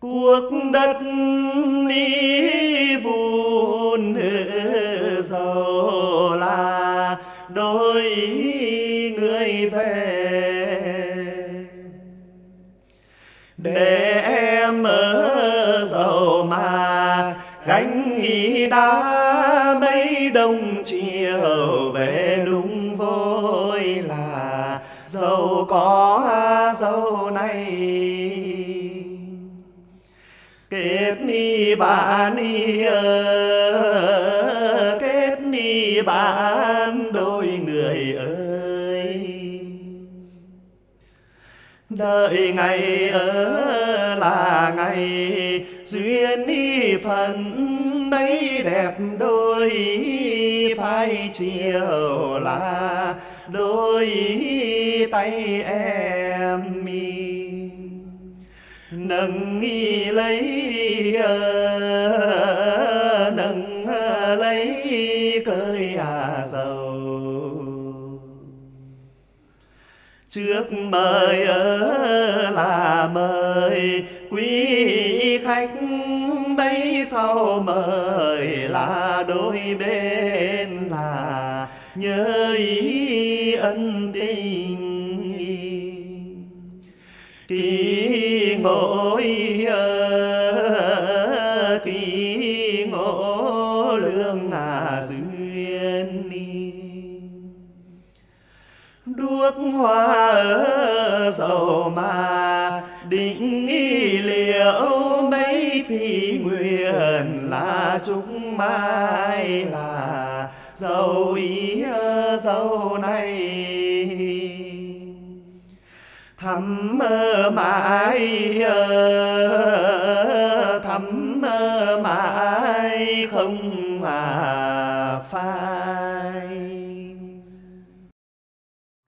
cuộc đất đi vun giàu là đôi người về. Để em ở giàu mà gánh ý đá mấy đông chiều về đúng vôi là giàu có giàu này kết ni bà ni ơ, kết ni bạn đôi người ơi. Đợi ngày ở là ngày duyên ni phần mấy đẹp đôi, phai chiều là đôi tay em mi nâng y lấy ờ, nâng ờ, lấy cơi à sầu. Trước mời ở là mời quý khách, bấy sau mời là đôi bên là nhớ ý ân tình. Kỳ mỗi kỳ ngộ lương à duyên đi, đuốc hoa ở dầu mà định nghi liệu mấy phi nguyện là chúng mai là dầu ý dầu này thắm mãi thắm mãi không mà phai.